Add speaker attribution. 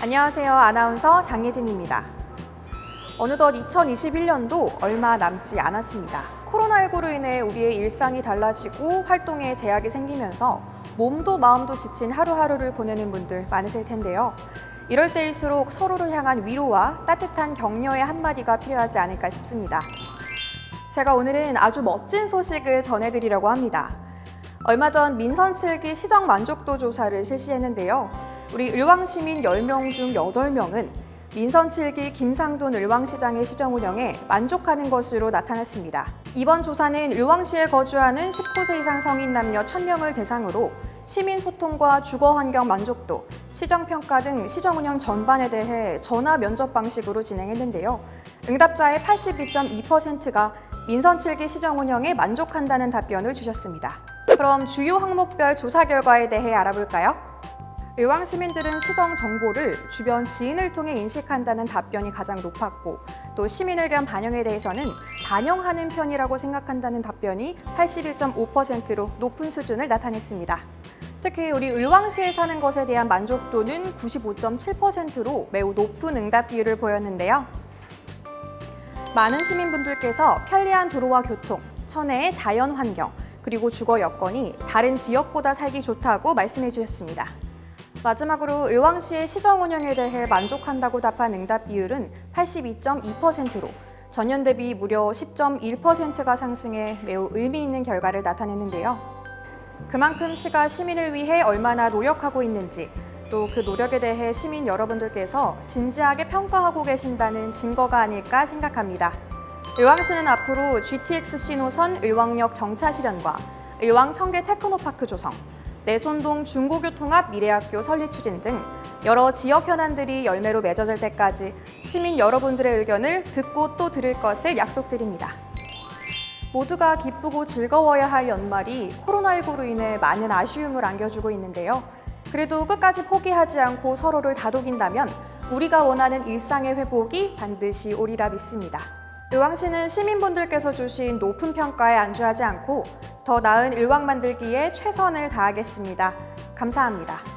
Speaker 1: 안녕하세요. 아나운서 장예진입니다. 어느덧 2021년도 얼마 남지 않았습니다. 코로나19로 인해 우리의 일상이 달라지고 활동에 제약이 생기면서 몸도 마음도 지친 하루하루를 보내는 분들 많으실 텐데요. 이럴 때일수록 서로를 향한 위로와 따뜻한 격려의 한마디가 필요하지 않을까 싶습니다. 제가 오늘은 아주 멋진 소식을 전해드리려고 합니다. 얼마 전 민선 7기 시정 만족도 조사를 실시했는데요. 우리 을왕시민 10명 중 8명은 민선 7기 김상돈 을왕시장의 시정 운영에 만족하는 것으로 나타났습니다. 이번 조사는 을왕시에 거주하는 19세 이상 성인 남녀 1000명을 대상으로 시민 소통과 주거 환경 만족도, 시정 평가 등 시정 운영 전반에 대해 전화 면접 방식으로 진행했는데요. 응답자의 82.2%가 민선 7기 시정 운영에 만족한다는 답변을 주셨습니다. 그럼 주요 항목별 조사 결과에 대해 알아볼까요? 의왕 시민들은 시정 정보를 주변 지인을 통해 인식한다는 답변이 가장 높았고 또 시민 의견 반영에 대해서는 반영하는 편이라고 생각한다는 답변이 81.5%로 높은 수준을 나타냈습니다. 특히 우리 을왕시에 사는 것에 대한 만족도는 95.7%로 매우 높은 응답 비율을 보였는데요. 많은 시민분들께서 편리한 도로와 교통, 천혜의 자연 환경, 그리고 주거 여건이 다른 지역보다 살기 좋다고 말씀해 주셨습니다. 마지막으로 의왕시의 시정 운영에 대해 만족한다고 답한 응답 비율은 82.2%로 전년 대비 무려 10.1%가 상승해 매우 의미 있는 결과를 나타냈는데요. 그만큼 시가 시민을 위해 얼마나 노력하고 있는지 또 그 노력에 대해 시민 여러분들께서 진지하게 평가하고 계신다는 증거가 아닐까 생각합니다. 의왕시는 앞으로 GTX-C 노선 의왕역 정차 실현과 의왕 청계 테크노파크 조성, 내손동 중고교통합 미래학교 설립 추진 등 여러 지역 현안들이 열매로 맺어질 때까지 시민 여러분들의 의견을 듣고 또 들을 것을 약속드립니다. 모두가 기쁘고 즐거워야 할 연말이 코로나19로 인해 많은 아쉬움을 안겨주고 있는데요. 그래도 끝까지 포기하지 않고 서로를 다독인다면 우리가 원하는 일상의 회복이 반드시 오리라 믿습니다. 의왕시는 시민분들께서 주신 높은 평가에 안주하지 않고 더 나은 의왕 만들기에 최선을 다하겠습니다. 감사합니다.